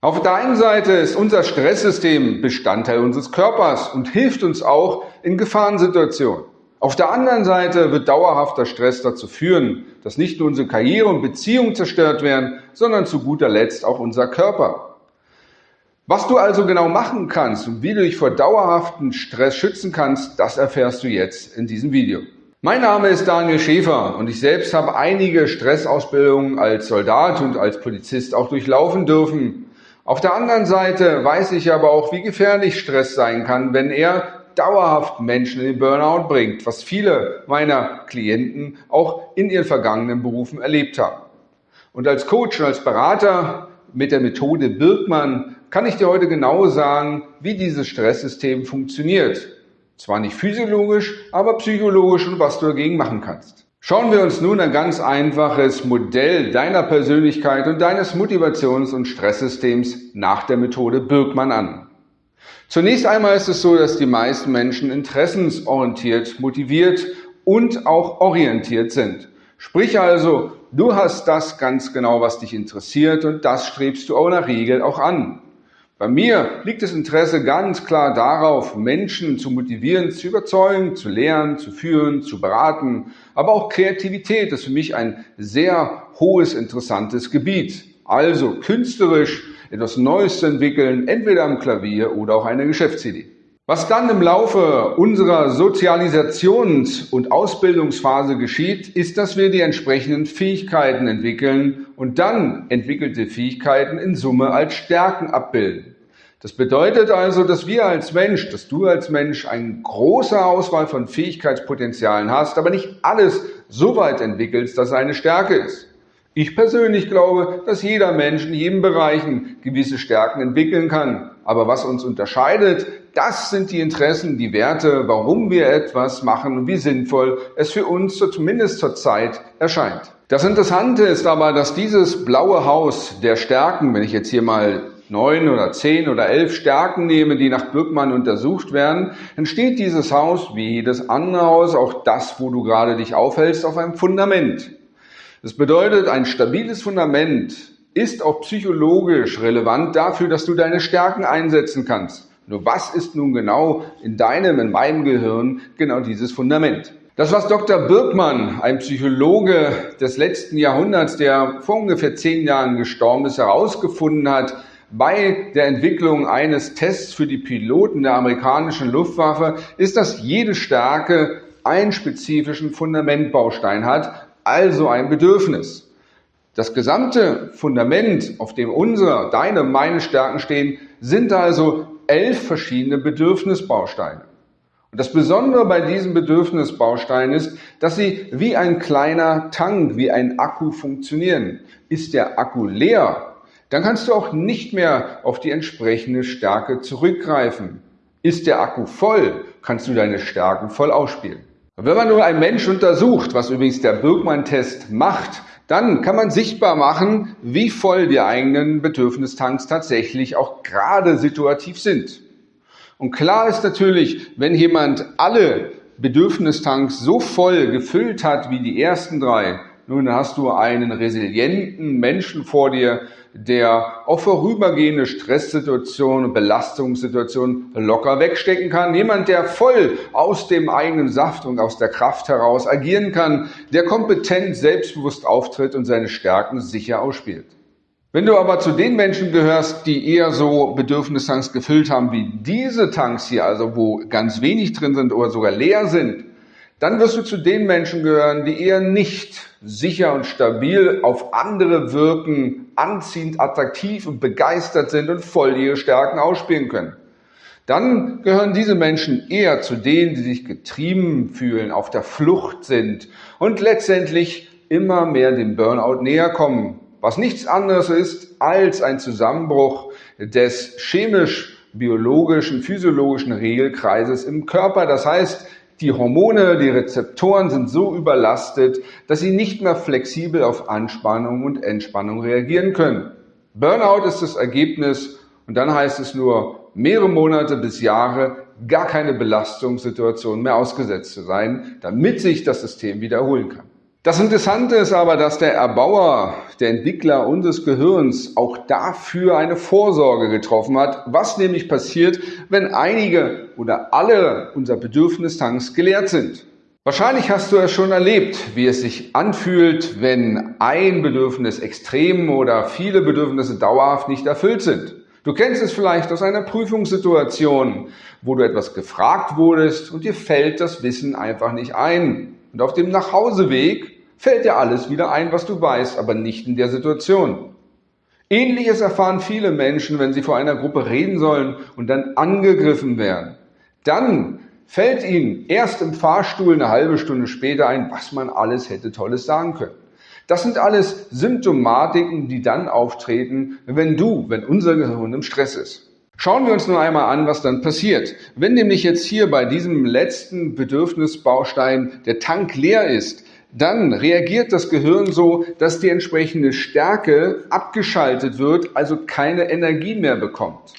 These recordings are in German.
Auf der einen Seite ist unser Stresssystem Bestandteil unseres Körpers und hilft uns auch in Gefahrensituationen. Auf der anderen Seite wird dauerhafter Stress dazu führen, dass nicht nur unsere Karriere und Beziehungen zerstört werden, sondern zu guter Letzt auch unser Körper. Was du also genau machen kannst und wie du dich vor dauerhaften Stress schützen kannst, das erfährst du jetzt in diesem Video. Mein Name ist Daniel Schäfer und ich selbst habe einige Stressausbildungen als Soldat und als Polizist auch durchlaufen dürfen. Auf der anderen Seite weiß ich aber auch, wie gefährlich Stress sein kann, wenn er dauerhaft Menschen in den Burnout bringt, was viele meiner Klienten auch in ihren vergangenen Berufen erlebt haben. Und als Coach und als Berater mit der Methode Birkmann kann ich dir heute genau sagen, wie dieses Stresssystem funktioniert. Zwar nicht physiologisch, aber psychologisch und was du dagegen machen kannst. Schauen wir uns nun ein ganz einfaches Modell deiner Persönlichkeit und deines Motivations- und Stresssystems nach der Methode Birkmann an. Zunächst einmal ist es so, dass die meisten Menschen interessensorientiert, motiviert und auch orientiert sind. Sprich also, du hast das ganz genau, was dich interessiert und das strebst du auch der Regel auch an. Bei mir liegt das Interesse ganz klar darauf, Menschen zu motivieren, zu überzeugen, zu lehren, zu führen, zu beraten. Aber auch Kreativität ist für mich ein sehr hohes, interessantes Gebiet. Also künstlerisch etwas Neues zu entwickeln, entweder am Klavier oder auch eine Geschäftsidee. Was dann im Laufe unserer Sozialisations- und Ausbildungsphase geschieht, ist, dass wir die entsprechenden Fähigkeiten entwickeln und dann entwickelte Fähigkeiten in Summe als Stärken abbilden. Das bedeutet also, dass wir als Mensch, dass du als Mensch eine große Auswahl von Fähigkeitspotenzialen hast, aber nicht alles so weit entwickelst, dass es eine Stärke ist. Ich persönlich glaube, dass jeder Mensch in jedem Bereich gewisse Stärken entwickeln kann. Aber was uns unterscheidet, das sind die Interessen, die Werte, warum wir etwas machen und wie sinnvoll es für uns zumindest zur Zeit erscheint. Das Interessante ist aber, dass dieses blaue Haus der Stärken, wenn ich jetzt hier mal neun oder zehn oder elf Stärken nehme, die nach Birkmann untersucht werden, dann steht dieses Haus, wie jedes andere Haus, auch das, wo du gerade dich aufhältst, auf einem Fundament. Das bedeutet, ein stabiles Fundament ist auch psychologisch relevant dafür, dass du deine Stärken einsetzen kannst. Nur was ist nun genau in deinem, in meinem Gehirn genau dieses Fundament? Das, was Dr. Birkmann, ein Psychologe des letzten Jahrhunderts, der vor ungefähr zehn Jahren gestorben ist, herausgefunden hat, bei der Entwicklung eines Tests für die Piloten der amerikanischen Luftwaffe, ist, dass jede Stärke einen spezifischen Fundamentbaustein hat, also ein Bedürfnis. Das gesamte Fundament, auf dem unsere, deine, meine Stärken stehen, sind also elf verschiedene Bedürfnisbausteine. Und das Besondere bei diesen Bedürfnisbausteinen ist, dass sie wie ein kleiner Tank, wie ein Akku funktionieren. Ist der Akku leer, dann kannst du auch nicht mehr auf die entsprechende Stärke zurückgreifen. Ist der Akku voll, kannst du deine Stärken voll ausspielen. Wenn man nur einen Mensch untersucht, was übrigens der Birkmann-Test macht, dann kann man sichtbar machen, wie voll die eigenen Bedürfnistanks tatsächlich auch gerade situativ sind. Und klar ist natürlich, wenn jemand alle Bedürfnistanks so voll gefüllt hat wie die ersten drei, nun hast du einen resilienten Menschen vor dir, der auch vorübergehende Stresssituationen und Belastungssituationen locker wegstecken kann. Jemand, der voll aus dem eigenen Saft und aus der Kraft heraus agieren kann, der kompetent, selbstbewusst auftritt und seine Stärken sicher ausspielt. Wenn du aber zu den Menschen gehörst, die eher so Bedürfnistanks gefüllt haben wie diese Tanks hier, also wo ganz wenig drin sind oder sogar leer sind, dann wirst du zu den Menschen gehören, die eher nicht sicher und stabil auf andere wirken, anziehend, attraktiv und begeistert sind und voll ihre Stärken ausspielen können. Dann gehören diese Menschen eher zu denen, die sich getrieben fühlen, auf der Flucht sind und letztendlich immer mehr dem Burnout näher kommen, was nichts anderes ist als ein Zusammenbruch des chemisch biologischen, physiologischen Regelkreises im Körper. Das heißt, die Hormone, die Rezeptoren sind so überlastet, dass sie nicht mehr flexibel auf Anspannung und Entspannung reagieren können. Burnout ist das Ergebnis und dann heißt es nur mehrere Monate bis Jahre gar keine Belastungssituation mehr ausgesetzt zu sein, damit sich das System wiederholen kann. Das Interessante ist aber, dass der Erbauer, der Entwickler unseres Gehirns auch dafür eine Vorsorge getroffen hat, was nämlich passiert, wenn einige oder alle unserer Bedürfnistanks geleert sind. Wahrscheinlich hast du es schon erlebt, wie es sich anfühlt, wenn ein Bedürfnis extrem oder viele Bedürfnisse dauerhaft nicht erfüllt sind. Du kennst es vielleicht aus einer Prüfungssituation, wo du etwas gefragt wurdest und dir fällt das Wissen einfach nicht ein. Und auf dem Nachhauseweg fällt dir alles wieder ein, was du weißt, aber nicht in der Situation. Ähnliches erfahren viele Menschen, wenn sie vor einer Gruppe reden sollen und dann angegriffen werden. Dann fällt ihnen erst im Fahrstuhl eine halbe Stunde später ein, was man alles hätte Tolles sagen können. Das sind alles Symptomatiken, die dann auftreten, wenn du, wenn unser Gehirn im Stress ist. Schauen wir uns nur einmal an, was dann passiert. Wenn nämlich jetzt hier bei diesem letzten Bedürfnisbaustein der Tank leer ist, dann reagiert das Gehirn so, dass die entsprechende Stärke abgeschaltet wird, also keine Energie mehr bekommt.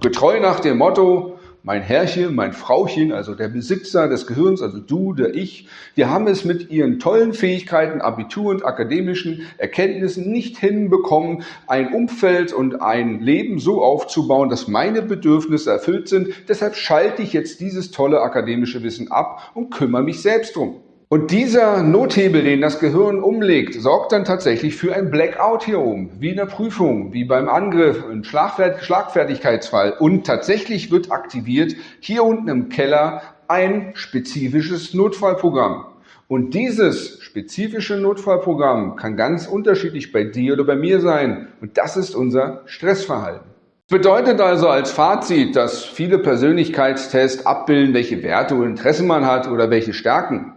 Getreu nach dem Motto, mein Herrchen, mein Frauchen, also der Besitzer des Gehirns, also du, der Ich, wir haben es mit ihren tollen Fähigkeiten, Abitur und akademischen Erkenntnissen nicht hinbekommen, ein Umfeld und ein Leben so aufzubauen, dass meine Bedürfnisse erfüllt sind. Deshalb schalte ich jetzt dieses tolle akademische Wissen ab und kümmere mich selbst drum. Und dieser Nothebel, den das Gehirn umlegt, sorgt dann tatsächlich für ein Blackout hier oben, wie in der Prüfung, wie beim Angriff, ein Schlagfertigkeitsfall. Und tatsächlich wird aktiviert hier unten im Keller ein spezifisches Notfallprogramm. Und dieses spezifische Notfallprogramm kann ganz unterschiedlich bei dir oder bei mir sein. Und das ist unser Stressverhalten. Bedeutet also als Fazit, dass viele Persönlichkeitstests abbilden, welche Werte und Interessen man hat oder welche Stärken.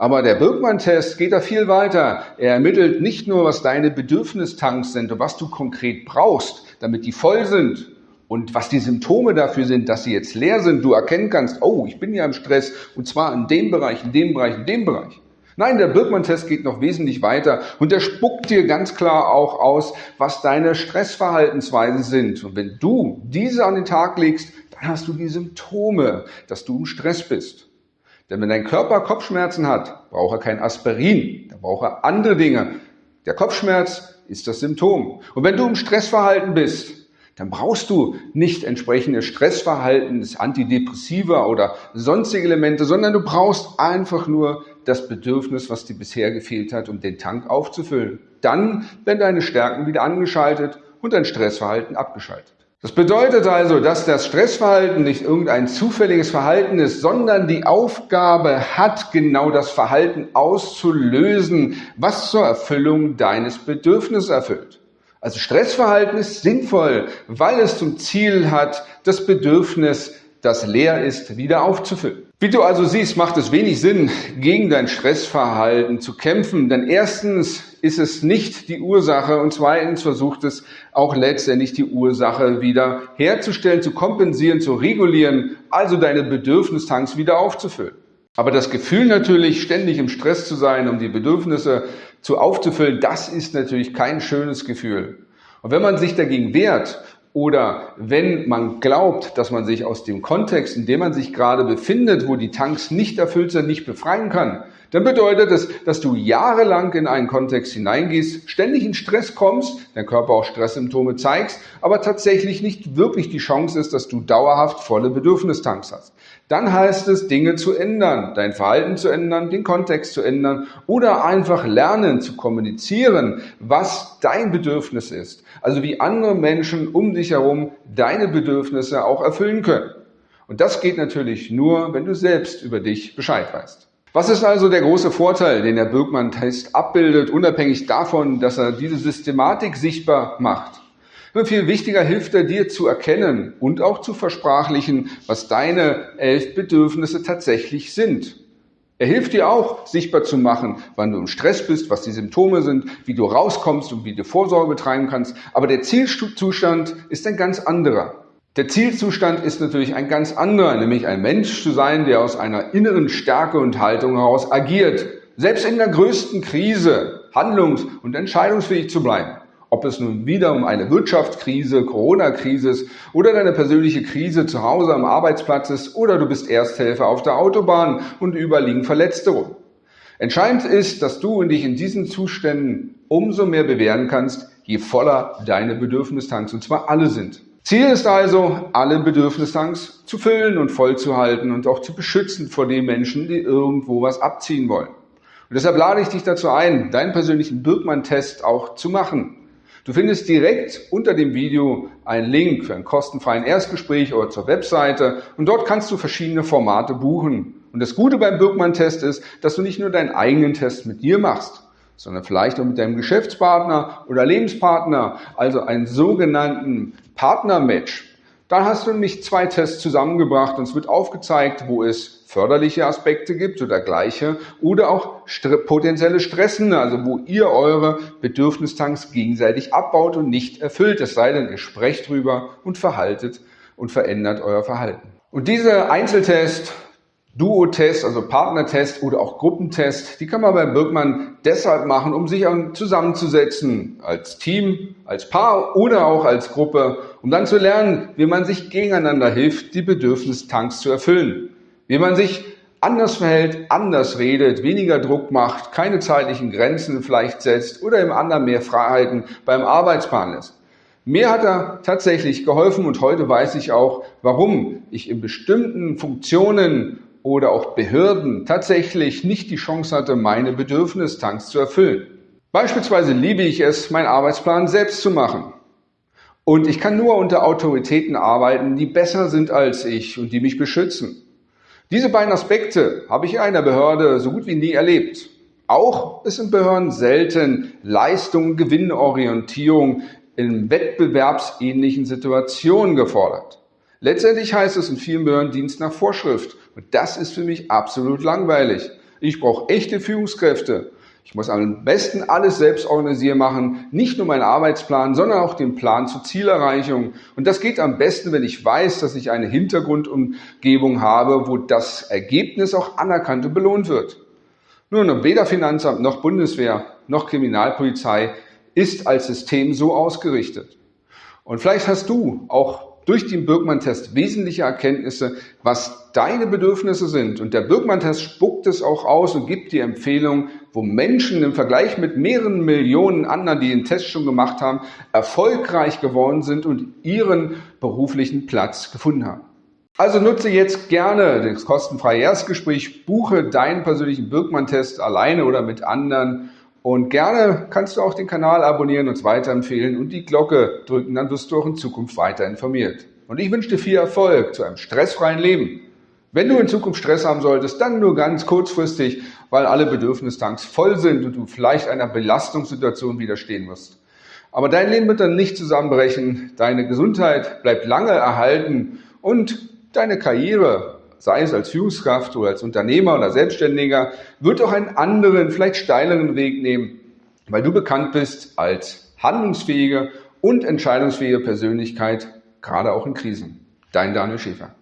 Aber der Birkmann-Test geht da viel weiter. Er ermittelt nicht nur, was deine Bedürfnistanks sind und was du konkret brauchst, damit die voll sind und was die Symptome dafür sind, dass sie jetzt leer sind, du erkennen kannst, oh, ich bin ja im Stress und zwar in dem Bereich, in dem Bereich, in dem Bereich. Nein, der Birkmann-Test geht noch wesentlich weiter und der spuckt dir ganz klar auch aus, was deine Stressverhaltensweisen sind. Und wenn du diese an den Tag legst, dann hast du die Symptome, dass du im Stress bist. Denn wenn dein Körper Kopfschmerzen hat, braucht er kein Aspirin, da braucht er andere Dinge. Der Kopfschmerz ist das Symptom. Und wenn du im Stressverhalten bist, dann brauchst du nicht entsprechende Stressverhalten, Antidepressiva oder sonstige Elemente, sondern du brauchst einfach nur das Bedürfnis, was dir bisher gefehlt hat, um den Tank aufzufüllen. Dann werden deine Stärken wieder angeschaltet und dein Stressverhalten abgeschaltet. Das bedeutet also, dass das Stressverhalten nicht irgendein zufälliges Verhalten ist, sondern die Aufgabe hat, genau das Verhalten auszulösen, was zur Erfüllung deines Bedürfnisses erfüllt. Also Stressverhalten ist sinnvoll, weil es zum Ziel hat, das Bedürfnis das leer ist, wieder aufzufüllen. Wie du also siehst, macht es wenig Sinn, gegen dein Stressverhalten zu kämpfen, denn erstens ist es nicht die Ursache und zweitens versucht es auch letztendlich die Ursache wieder herzustellen, zu kompensieren, zu regulieren, also deine Bedürfnistanks wieder aufzufüllen. Aber das Gefühl natürlich, ständig im Stress zu sein, um die Bedürfnisse zu aufzufüllen, das ist natürlich kein schönes Gefühl. Und wenn man sich dagegen wehrt oder wenn man glaubt, dass man sich aus dem Kontext, in dem man sich gerade befindet, wo die Tanks nicht erfüllt sind, nicht befreien kann, dann bedeutet es, dass du jahrelang in einen Kontext hineingehst, ständig in Stress kommst, dein Körper auch Stresssymptome zeigst, aber tatsächlich nicht wirklich die Chance ist, dass du dauerhaft volle Bedürfnistanks hast. Dann heißt es, Dinge zu ändern, dein Verhalten zu ändern, den Kontext zu ändern oder einfach lernen zu kommunizieren, was dein Bedürfnis ist. Also wie andere Menschen um dich herum deine Bedürfnisse auch erfüllen können. Und das geht natürlich nur, wenn du selbst über dich Bescheid weißt. Was ist also der große Vorteil, den der Birkmann-Test abbildet, unabhängig davon, dass er diese Systematik sichtbar macht? Nur viel wichtiger hilft er dir zu erkennen und auch zu versprachlichen, was deine elf Bedürfnisse tatsächlich sind. Er hilft dir auch, sichtbar zu machen, wann du im Stress bist, was die Symptome sind, wie du rauskommst und wie du Vorsorge betreiben kannst. Aber der Zielzustand ist ein ganz anderer. Der Zielzustand ist natürlich ein ganz anderer, nämlich ein Mensch zu sein, der aus einer inneren Stärke und Haltung heraus agiert, selbst in der größten Krise handlungs- und entscheidungsfähig zu bleiben. Ob es nun wieder um eine Wirtschaftskrise, Corona-Krise ist oder deine persönliche Krise zu Hause am Arbeitsplatz ist oder du bist Ersthelfer auf der Autobahn und überliegen Verletzte rum. Entscheidend ist, dass du dich in diesen Zuständen umso mehr bewähren kannst, je voller deine Bedürfnistanks, und zwar alle sind. Ziel ist also, alle Bedürfnistanks zu füllen und voll zu halten und auch zu beschützen vor den Menschen, die irgendwo was abziehen wollen. Und deshalb lade ich dich dazu ein, deinen persönlichen Birkmann-Test auch zu machen. Du findest direkt unter dem Video einen Link für einen kostenfreien Erstgespräch oder zur Webseite und dort kannst du verschiedene Formate buchen. Und das Gute beim Birkmann-Test ist, dass du nicht nur deinen eigenen Test mit dir machst, sondern vielleicht auch mit deinem Geschäftspartner oder Lebenspartner, also einen sogenannten Partnermatch. Dann hast du nämlich zwei Tests zusammengebracht und es wird aufgezeigt, wo es förderliche Aspekte gibt oder gleiche oder auch potenzielle Stressende, also wo ihr eure Bedürfnistanks gegenseitig abbaut und nicht erfüllt. Es sei denn, ihr sprecht drüber und verhaltet und verändert euer Verhalten. Und diese Einzeltest Duo-Test, also Partnertest oder auch Gruppentest, die kann man bei Birkmann deshalb machen, um sich zusammenzusetzen als Team, als Paar oder auch als Gruppe, um dann zu lernen, wie man sich gegeneinander hilft, die Bedürfnistanks zu erfüllen. Wie man sich anders verhält, anders redet, weniger Druck macht, keine zeitlichen Grenzen vielleicht setzt oder im anderen mehr Freiheiten beim Arbeitspartner lässt. Mir hat er tatsächlich geholfen und heute weiß ich auch, warum ich in bestimmten Funktionen oder auch Behörden tatsächlich nicht die Chance hatte, meine Bedürfnistanks zu erfüllen. Beispielsweise liebe ich es, meinen Arbeitsplan selbst zu machen. Und ich kann nur unter Autoritäten arbeiten, die besser sind als ich und die mich beschützen. Diese beiden Aspekte habe ich in einer Behörde so gut wie nie erlebt. Auch ist in Behörden selten Leistung, Gewinnorientierung in wettbewerbsähnlichen Situationen gefordert. Letztendlich heißt es in vielen Behörden Dienst nach Vorschrift. Und das ist für mich absolut langweilig. Ich brauche echte Führungskräfte. Ich muss am besten alles selbst organisieren machen, nicht nur meinen Arbeitsplan, sondern auch den Plan zur Zielerreichung. Und das geht am besten, wenn ich weiß, dass ich eine Hintergrundumgebung habe, wo das Ergebnis auch anerkannt und belohnt wird. Nun, weder Finanzamt noch Bundeswehr noch Kriminalpolizei ist als System so ausgerichtet. Und vielleicht hast du auch durch den Birkmann-Test wesentliche Erkenntnisse, was deine Bedürfnisse sind. Und der Birkmann-Test spuckt es auch aus und gibt die Empfehlung, wo Menschen im Vergleich mit mehreren Millionen anderen, die den Test schon gemacht haben, erfolgreich geworden sind und ihren beruflichen Platz gefunden haben. Also nutze jetzt gerne das kostenfreie Erstgespräch, buche deinen persönlichen Birkmann-Test alleine oder mit anderen und gerne kannst du auch den Kanal abonnieren, uns weiterempfehlen und die Glocke drücken, dann wirst du auch in Zukunft weiter informiert. Und ich wünsche dir viel Erfolg zu einem stressfreien Leben. Wenn du in Zukunft Stress haben solltest, dann nur ganz kurzfristig, weil alle Bedürfnistanks voll sind und du vielleicht einer Belastungssituation widerstehen musst. Aber dein Leben wird dann nicht zusammenbrechen, deine Gesundheit bleibt lange erhalten und deine Karriere sei es als Führungskraft oder als Unternehmer oder Selbstständiger, wird auch einen anderen, vielleicht steileren Weg nehmen, weil du bekannt bist als handlungsfähige und entscheidungsfähige Persönlichkeit, gerade auch in Krisen. Dein Daniel Schäfer.